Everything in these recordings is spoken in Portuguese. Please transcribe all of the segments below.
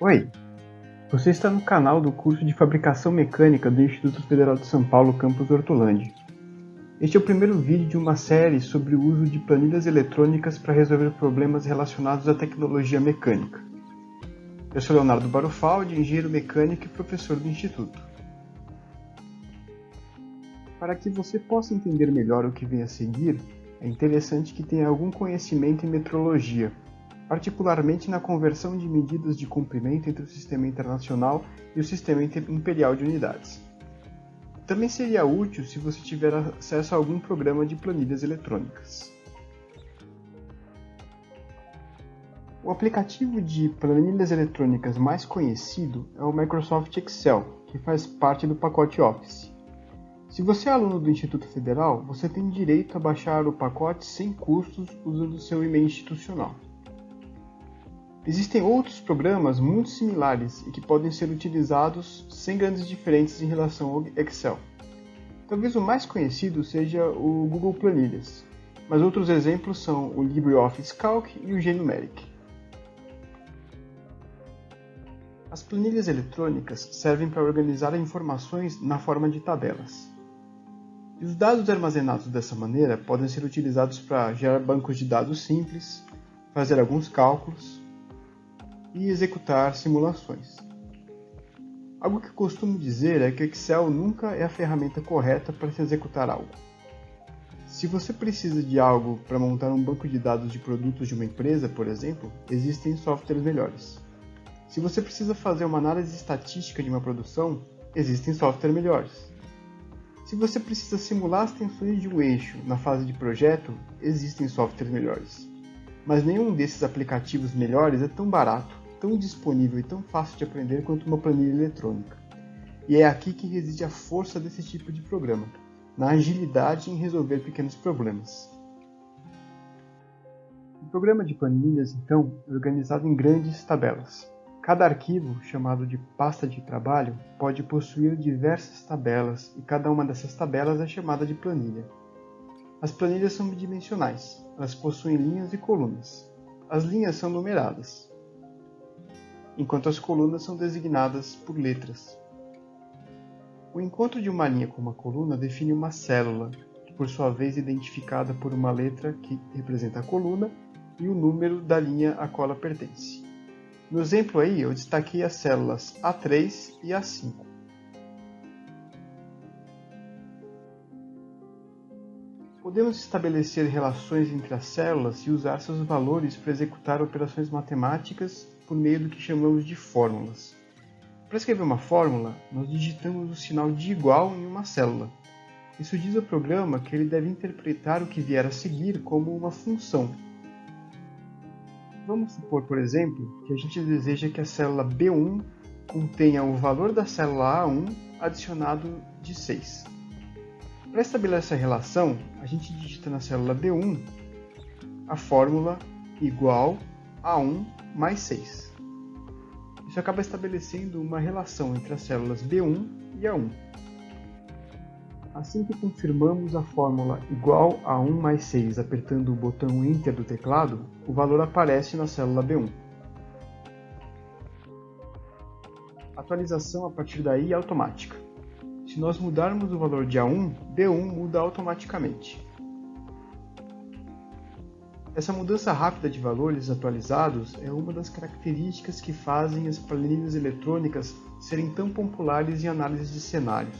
Oi, você está no canal do curso de Fabricação Mecânica do Instituto Federal de São Paulo, campus Hortolândia. Este é o primeiro vídeo de uma série sobre o uso de planilhas eletrônicas para resolver problemas relacionados à tecnologia mecânica. Eu sou Leonardo Barufaldi, engenheiro mecânico e professor do Instituto. Para que você possa entender melhor o que vem a seguir, é interessante que tenha algum conhecimento em metrologia, particularmente na conversão de medidas de comprimento entre o Sistema Internacional e o Sistema Imperial de Unidades. Também seria útil se você tiver acesso a algum programa de planilhas eletrônicas. O aplicativo de planilhas eletrônicas mais conhecido é o Microsoft Excel, que faz parte do pacote Office. Se você é aluno do Instituto Federal, você tem direito a baixar o pacote sem custos usando seu e-mail institucional. Existem outros programas muito similares e que podem ser utilizados sem grandes diferenças em relação ao Excel. Talvez o mais conhecido seja o Google Planilhas, mas outros exemplos são o LibreOffice Calc e o GNumeric. As planilhas eletrônicas servem para organizar informações na forma de tabelas. E os dados armazenados dessa maneira podem ser utilizados para gerar bancos de dados simples, fazer alguns cálculos e executar simulações. Algo que costumo dizer é que Excel nunca é a ferramenta correta para se executar algo. Se você precisa de algo para montar um banco de dados de produtos de uma empresa, por exemplo, existem softwares melhores. Se você precisa fazer uma análise estatística de uma produção, existem softwares melhores. Se você precisa simular as tensões de um eixo na fase de projeto, existem softwares melhores. Mas nenhum desses aplicativos melhores é tão barato tão disponível e tão fácil de aprender quanto uma planilha eletrônica. E é aqui que reside a força desse tipo de programa, na agilidade em resolver pequenos problemas. O programa de planilhas, então, é organizado em grandes tabelas. Cada arquivo, chamado de pasta de trabalho, pode possuir diversas tabelas e cada uma dessas tabelas é chamada de planilha. As planilhas são bidimensionais, elas possuem linhas e colunas. As linhas são numeradas, enquanto as colunas são designadas por letras. O encontro de uma linha com uma coluna define uma célula, que por sua vez é identificada por uma letra que representa a coluna e o número da linha a qual ela pertence. No exemplo aí, eu destaquei as células A3 e A5. Podemos estabelecer relações entre as células e usar seus valores para executar operações matemáticas por meio do que chamamos de fórmulas. Para escrever uma fórmula, nós digitamos o sinal de igual em uma célula. Isso diz ao programa que ele deve interpretar o que vier a seguir como uma função. Vamos supor, por exemplo, que a gente deseja que a célula B1 contenha o valor da célula A1 adicionado de 6. Para estabelecer essa relação, a gente digita na célula B1 a fórmula igual a 1 mais 6. Isso acaba estabelecendo uma relação entre as células B1 e A1. Assim que confirmamos a fórmula igual a 1 mais 6 apertando o botão Enter do teclado, o valor aparece na célula B1. A atualização a partir daí é automática. Se nós mudarmos o valor de A1, B1 muda automaticamente. Essa mudança rápida de valores atualizados é uma das características que fazem as planilhas eletrônicas serem tão populares em análises de cenários.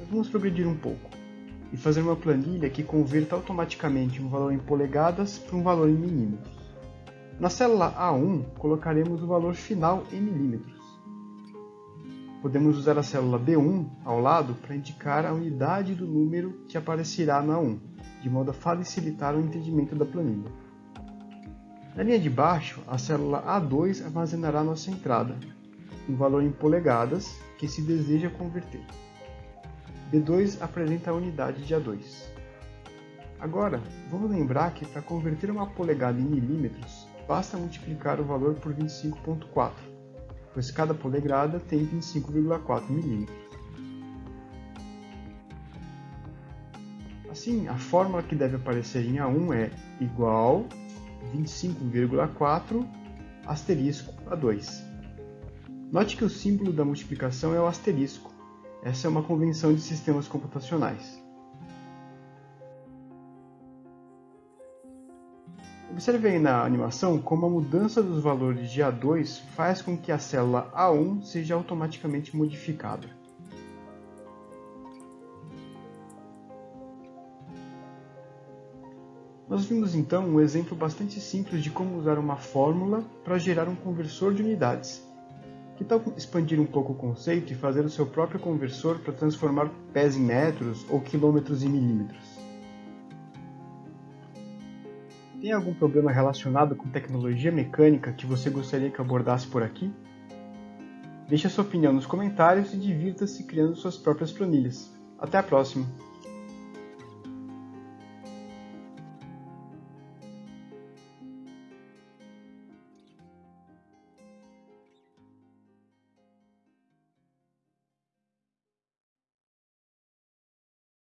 Mas vamos progredir um pouco e fazer uma planilha que converta automaticamente um valor em polegadas para um valor em milímetros. Na célula A1, colocaremos o valor final em milímetros. Podemos usar a célula B1 ao lado para indicar a unidade do número que aparecerá na 1, de modo a facilitar o entendimento da planilha. Na linha de baixo, a célula A2 armazenará nossa entrada, um valor em polegadas que se deseja converter. B2 apresenta a unidade de A2. Agora, vamos lembrar que para converter uma polegada em milímetros, basta multiplicar o valor por 25.4 pois cada polegrada tem 25,4 mm. Assim, a fórmula que deve aparecer em A1 é igual 25,4 asterisco a 2. Note que o símbolo da multiplicação é o asterisco. Essa é uma convenção de sistemas computacionais. Observe aí na animação como a mudança dos valores de A2 faz com que a célula A1 seja automaticamente modificada. Nós vimos então um exemplo bastante simples de como usar uma fórmula para gerar um conversor de unidades. Que tal expandir um pouco o conceito e fazer o seu próprio conversor para transformar pés em metros ou quilômetros em milímetros? Tem algum problema relacionado com tecnologia mecânica que você gostaria que eu abordasse por aqui? Deixe a sua opinião nos comentários e divirta-se criando suas próprias planilhas. Até a próxima!